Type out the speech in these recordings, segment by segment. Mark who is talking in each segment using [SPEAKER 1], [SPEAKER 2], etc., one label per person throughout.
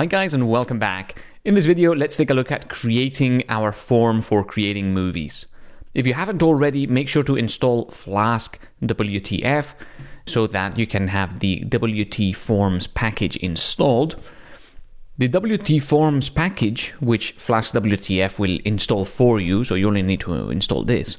[SPEAKER 1] Hi guys and welcome back. In this video, let's take a look at creating our form for creating movies. If you haven't already, make sure to install Flask WTF so that you can have the WT Forms package installed. The WT Forms package, which Flask WTF will install for you, so you only need to install this.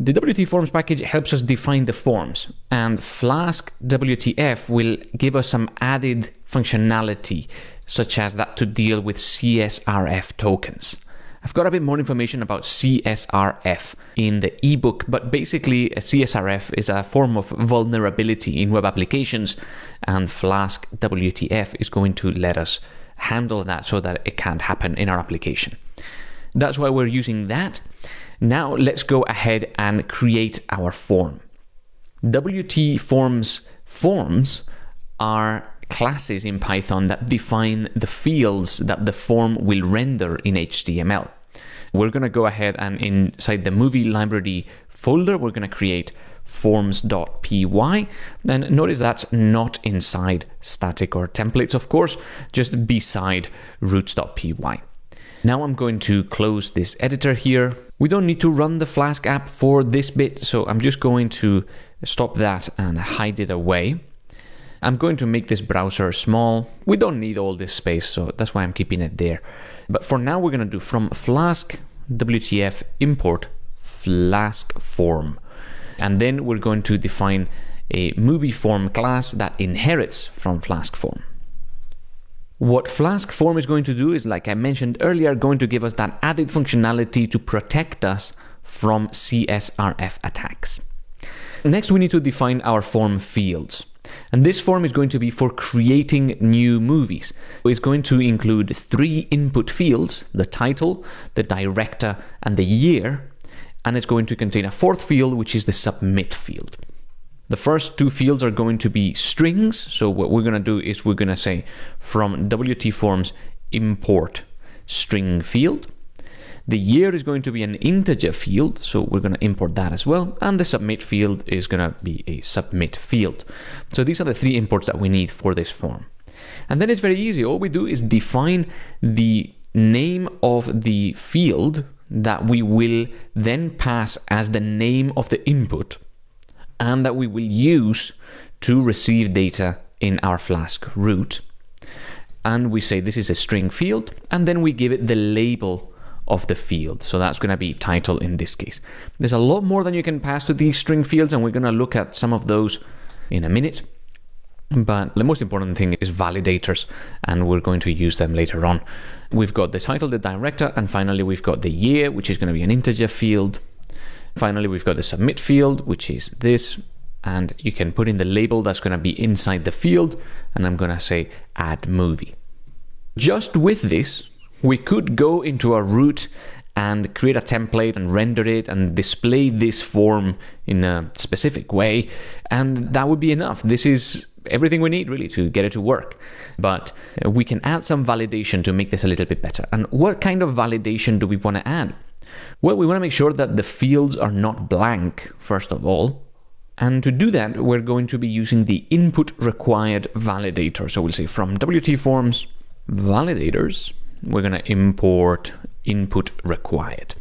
[SPEAKER 1] The WT Forms package helps us define the forms, and Flask WTF will give us some added functionality, such as that to deal with CSRF tokens. I've got a bit more information about CSRF in the ebook, but basically, a CSRF is a form of vulnerability in web applications, and Flask WTF is going to let us handle that so that it can't happen in our application. That's why we're using that. Now let's go ahead and create our form. WT forms forms are classes in Python that define the fields that the form will render in HTML. We're going to go ahead and inside the movie library folder, we're going to create forms.py. Then notice that's not inside static or templates, of course, just beside routes.py. Now I'm going to close this editor here. We don't need to run the Flask app for this bit, so I'm just going to stop that and hide it away. I'm going to make this browser small. We don't need all this space, so that's why I'm keeping it there. But for now, we're going to do from Flask WTF import Flask form. And then we're going to define a movie form class that inherits from Flask form. What Flask form is going to do is, like I mentioned earlier, going to give us that added functionality to protect us from CSRF attacks. Next, we need to define our form fields. And this form is going to be for creating new movies. It's going to include three input fields, the title, the director, and the year. And it's going to contain a fourth field, which is the submit field. The first two fields are going to be strings. So what we're going to do is we're going to say from WT forms import string field. The year is going to be an integer field, so we're going to import that as well. And the submit field is going to be a submit field. So these are the three imports that we need for this form. And then it's very easy. All we do is define the name of the field that we will then pass as the name of the input and that we will use to receive data in our Flask route. And we say this is a string field, and then we give it the label of the field. So that's going to be title in this case. There's a lot more than you can pass to these string fields, and we're going to look at some of those in a minute. But the most important thing is validators, and we're going to use them later on. We've got the title, the director, and finally we've got the year, which is going to be an integer field. Finally, we've got the submit field, which is this, and you can put in the label that's going to be inside the field, and I'm going to say add movie. Just with this, we could go into a route and create a template and render it and display this form in a specific way, and that would be enough. This is everything we need really to get it to work. But uh, we can add some validation to make this a little bit better. And what kind of validation do we want to add? Well, we want to make sure that the fields are not blank, first of all. And to do that, we're going to be using the input required validator. So we'll say from WT forms validators, we're going to import input required.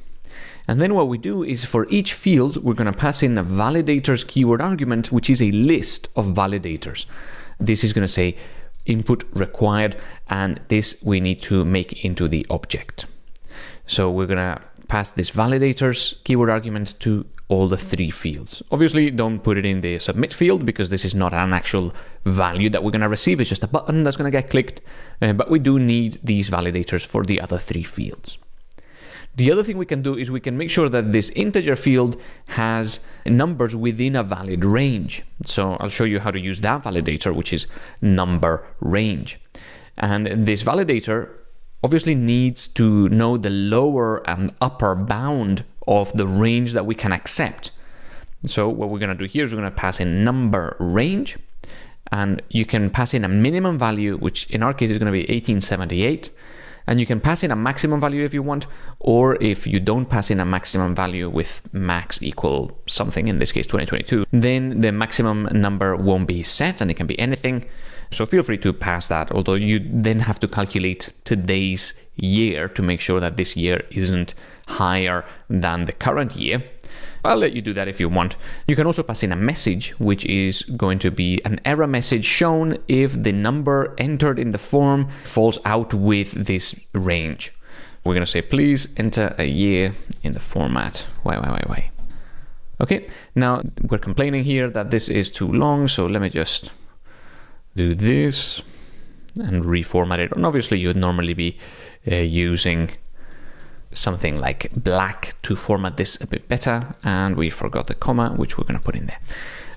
[SPEAKER 1] And then what we do is for each field, we're going to pass in a validators keyword argument, which is a list of validators. This is going to say input required, and this we need to make into the object. So we're going to pass this validators keyword argument to all the three fields. Obviously, don't put it in the submit field because this is not an actual value that we're going to receive. It's just a button that's going to get clicked. Uh, but we do need these validators for the other three fields. The other thing we can do is we can make sure that this integer field has numbers within a valid range. So I'll show you how to use that validator, which is number range. And this validator obviously needs to know the lower and upper bound of the range that we can accept. So what we're going to do here is we're going to pass in number range and you can pass in a minimum value, which in our case is going to be 1878. And you can pass in a maximum value if you want, or if you don't pass in a maximum value with max equal something, in this case 2022, then the maximum number won't be set and it can be anything. So feel free to pass that, although you then have to calculate today's year to make sure that this year isn't higher than the current year. I'll let you do that if you want. You can also pass in a message, which is going to be an error message shown if the number entered in the form falls out with this range. We're going to say, please enter a year in the format. Wait, wait, wait, wait. Okay, now we're complaining here that this is too long, so let me just do this and reformat it. And obviously you'd normally be uh, using something like black to format this a bit better. And we forgot the comma, which we're going to put in there.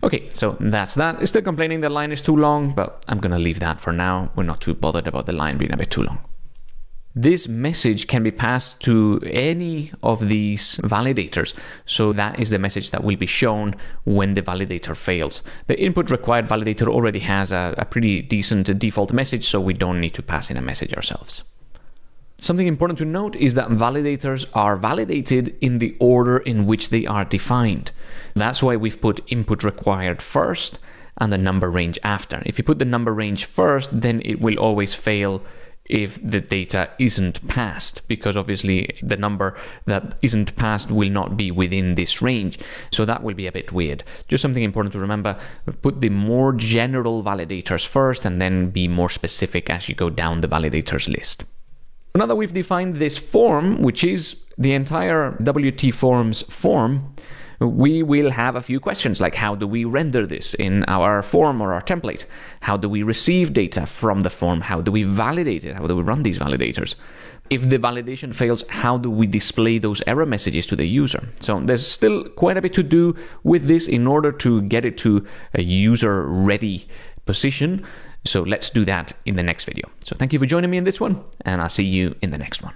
[SPEAKER 1] Okay, so that's that. Still complaining the line is too long, but I'm going to leave that for now. We're not too bothered about the line being a bit too long. This message can be passed to any of these validators. So that is the message that will be shown when the validator fails. The input required validator already has a, a pretty decent default message, so we don't need to pass in a message ourselves. Something important to note is that validators are validated in the order in which they are defined. That's why we've put input required first and the number range after. If you put the number range first, then it will always fail if the data isn't passed, because obviously the number that isn't passed will not be within this range. So that will be a bit weird. Just something important to remember, put the more general validators first and then be more specific as you go down the validators list. Now that we've defined this form, which is the entire WT forms form, we will have a few questions like how do we render this in our form or our template? How do we receive data from the form? How do we validate it? How do we run these validators? If the validation fails, how do we display those error messages to the user? So there's still quite a bit to do with this in order to get it to a user ready position. So let's do that in the next video. So thank you for joining me in this one, and I'll see you in the next one.